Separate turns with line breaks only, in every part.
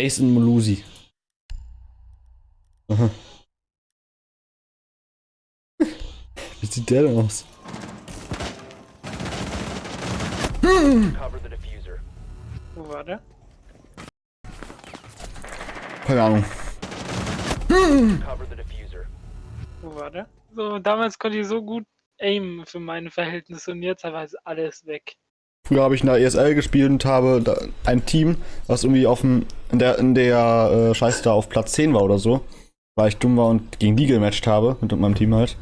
Ace in Molusi. Aha. Wie sieht der denn aus?
Wo war der?
Keine Ahnung.
Wo war der? So, damals konnte ich so gut aimen für meine Verhältnisse und jetzt aber ist alles weg.
Früher habe ich in der ESL gespielt und habe da ein Team, was irgendwie auf dem, in der, in der äh, Scheiße da auf Platz 10 war oder so, weil ich dumm war und gegen die gematcht habe, mit meinem Team halt,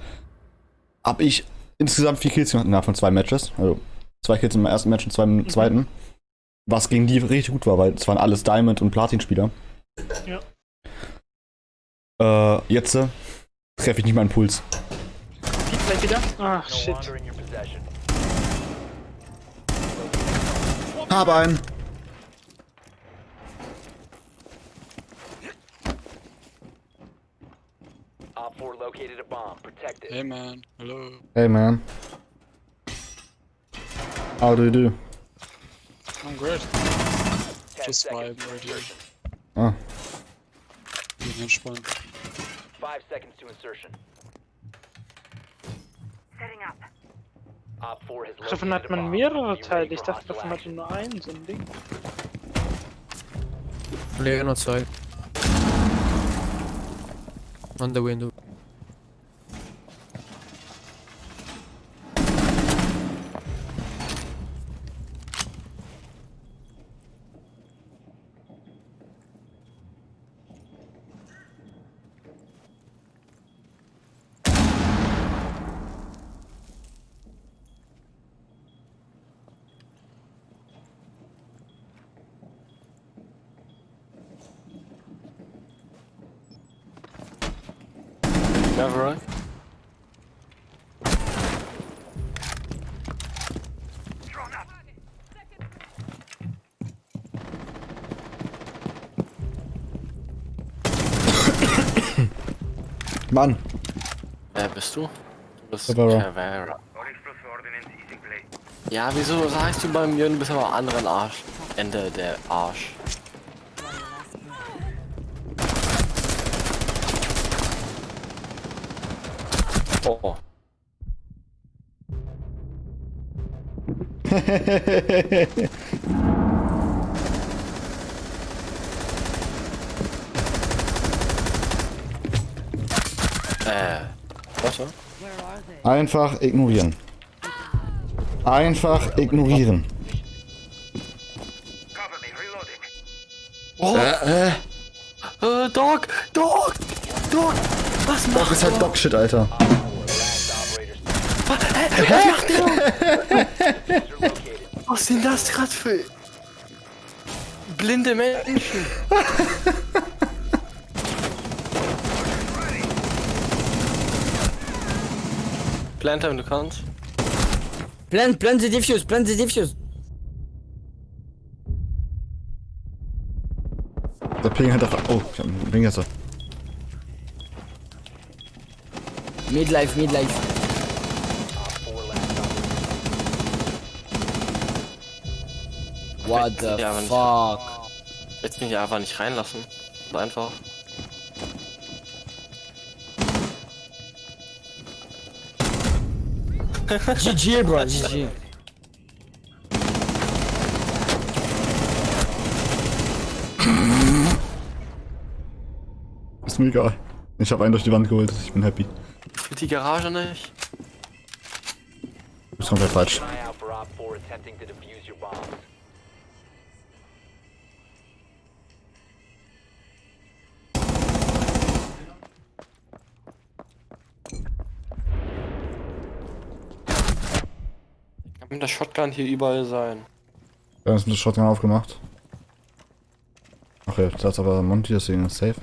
hab ich insgesamt vier Kills gemacht innerhalb von zwei Matches. Also zwei Kills im ersten Match und zwei im zweiten. Was gegen die richtig gut war, weil es waren alles Diamond- und Platin-Spieler.
Ja.
Äh, jetzt äh, treffe ich nicht meinen Puls.
Piep gleich wieder? Ach,
No
shit.
Hab einen.
Hey man, hello.
Hey man. How do you do?
I'm great. Just vibing right here.
Ah.
Bin entspannt.
Five seconds to insertion. Setting
up. Davon hat man mehrere Teile. Ich dachte, davon hatte
action.
nur einen, so ein Ding.
Player on outside. On the window.
Right?
Mann.
Wer bist du? Du bist
Cavera.
Cavera. Ja, wieso sagst du bei mir, du bist aber anderen Arsch? Ende der Arsch. Oh. Äh. Warte.
Einfach ignorieren. Einfach ignorieren.
Oh. Äh, äh. Äh, Dog! Dog! Dog! Was
Doc
macht
ist halt Dog-Shit, Alter.
Diffuser located.
Was sind das gerade für blinde Menschen? Planter, wenn du kannst.
Plant, plant the defuse, plant the defuse.
Der Ping hat einfach. Oh, ich hab einen Ping jetzt.
Midlife, midlife. What the
aber nicht-
fuck?
Jetzt mich einfach nicht reinlassen. So einfach.
GG, bro, GG.
Ist mir egal. Ich habe einen durch die Wand geholt. Ich bin happy.
Für die Garage nicht.
Ist komplett falsch.
Kann mit der Shotgun hier überall sein.
Wir haben das Shotgun aufgemacht. Ach ja, da ist aber Monty, deswegen ist safe.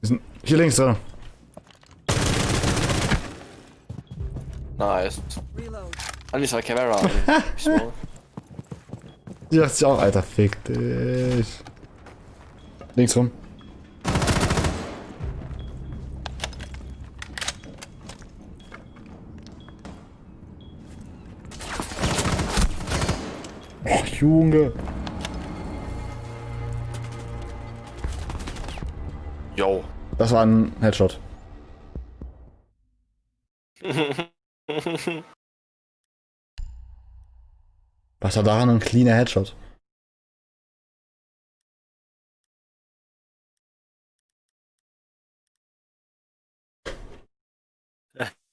Wir sind hier links drin.
Nice. War Cavera. Ich so.
Die dachte ich auch, Alter, fick dich. Links rum. Och, Junge.
Yo.
Das war ein Headshot. Was war daran ein cleaner Headshot?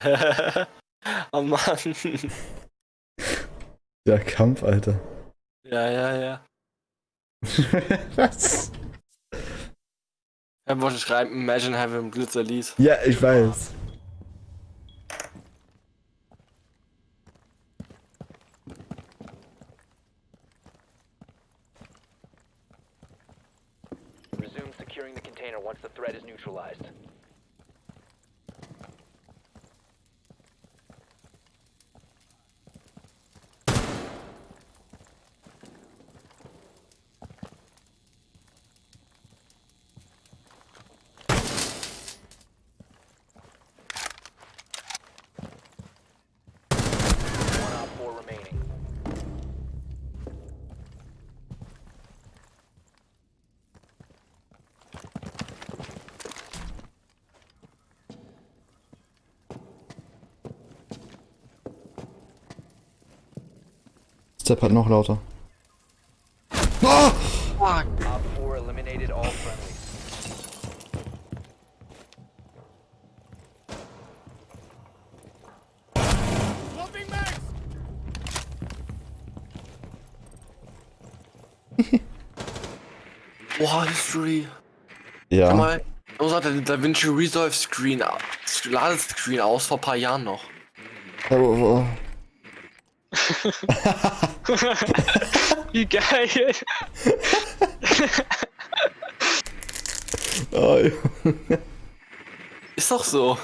oh Mann.
Der Kampf, Alter.
Ja, ja, ja.
Was?
Er wollte schreiben, Imagine having Glitzer Lied.
Ja, ich weiß.
Securing the container once the threat is neutralized.
Step halt noch lauter. Ah!
Boah, History.
Ja.
Guck mal, so hat der DaVinci Resolve Screen, Ladescreen aus vor ein paar Jahren noch.
Wie geil.
Oh.
Ist doch so.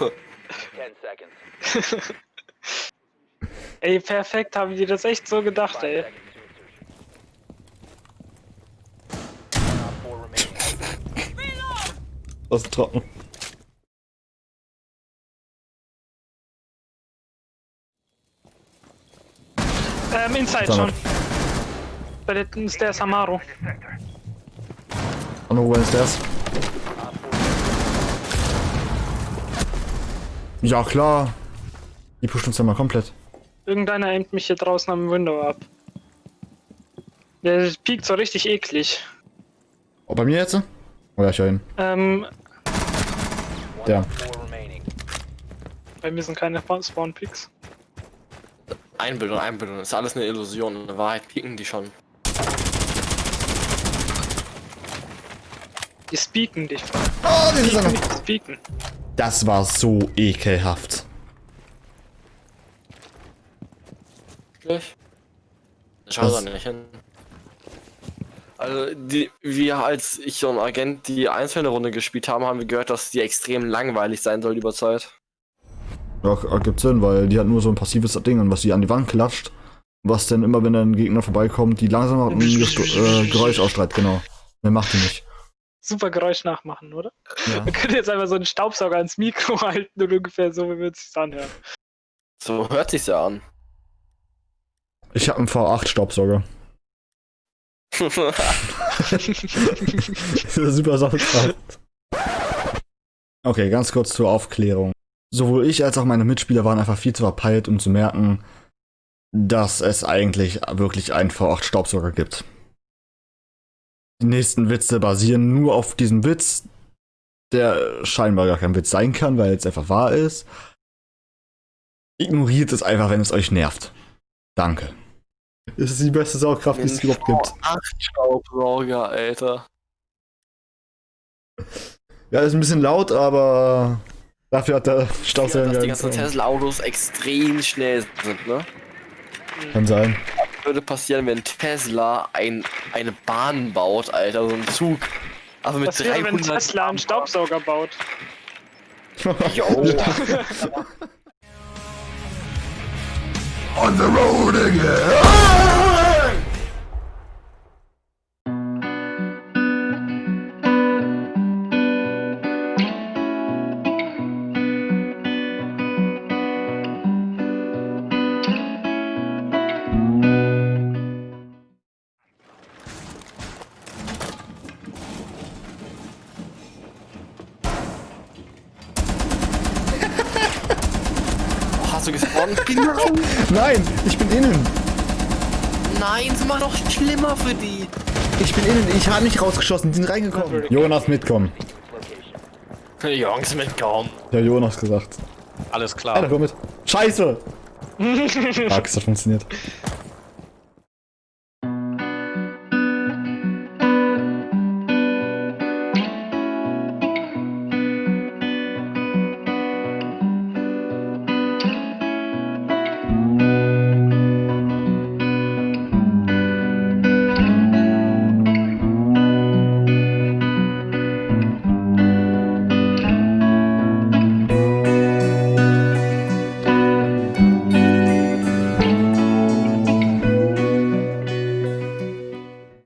Ey, perfekt, haben die das echt so gedacht, ey.
das ist trocken.
Ähm, Inside schon. Bei den Stairs Amaro.
Und wo ist das?
Op four
Ja, klar. Die pushen uns ja mal komplett.
Irgendeiner aimt mich hier draußen am Window ab. Der piekt so richtig eklig.
Oh, bei mir jetzt? Oh ja, ich höre ihn.
Ähm,
Der.
bei mir sind keine Spawn-Picks.
Einbildung, Einbildung. Ist alles eine Illusion. In Wahrheit pieken die schon.
Die speaken dich.
Oh, die ist
nicht speaken.
Das war so ekelhaft.
Wirklich? Schau da nicht hin. Also, die, wir als ich und Agent die einzelne Runde gespielt haben, haben wir gehört, dass die extrem langweilig sein soll über Zeit.
Ja, ergibt Sinn, weil die hat nur so ein passives Ding, und was sie an die Wand klatscht, was dann immer, wenn ein Gegner vorbeikommt, die langsam ein äh, Geräusch ausstrahlt, genau. Mehr macht die nicht.
Super Geräusch nachmachen, oder?
Ja.
Wir können jetzt einfach so einen Staubsauger ans Mikro halten und ungefähr so, wie wir es sich anhören.
So hört sich's ja an.
Ich habe einen V8-Staubsauger. Super Soundcraft. Okay, ganz kurz zur Aufklärung. Sowohl ich als auch meine Mitspieler waren einfach viel zu verpeilt, um zu merken, dass es eigentlich wirklich einen V8-Staubsauger gibt. Die nächsten Witze basieren nur auf diesem Witz, der scheinbar gar kein Witz sein kann, weil es einfach wahr ist. Ignoriert es einfach, wenn es euch nervt. Danke. Es ist die beste Saugkraft, die es überhaupt gibt.
Acht Staubsauger, Alter.
Ja, ist ein bisschen laut, aber dafür hat der
Ja,
Staubsauger
dass die ganzen. Tesla-Autos extrem schnell sind, ne?
Kann sein.
Würde passieren, wenn Tesla ein, eine Bahn baut, Alter, so ein Zug. Also mit
Was wäre, wenn
300
Tesla einen Staubsauger baut?
Jo.
On the road again.
Gespawnt?
Nein, ich bin innen.
Nein, das macht doch schlimmer für die.
Ich bin innen. Ich habe nicht rausgeschossen. Die sind reingekommen. Jonas mitkommen.
Jungs, mitkommen.
Der Jonas gesagt.
Alles klar.
Alter, komm mit. Scheiße! Fuck, es hat funktioniert.